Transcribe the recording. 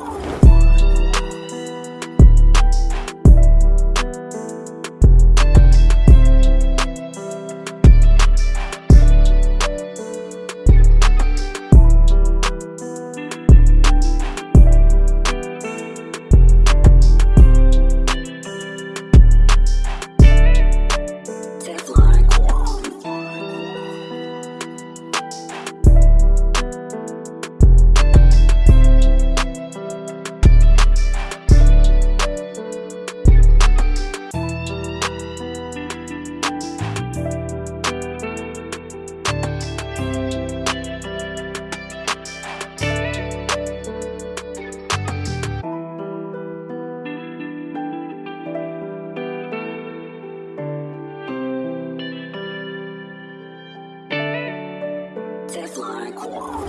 Oh! Teflon Quark.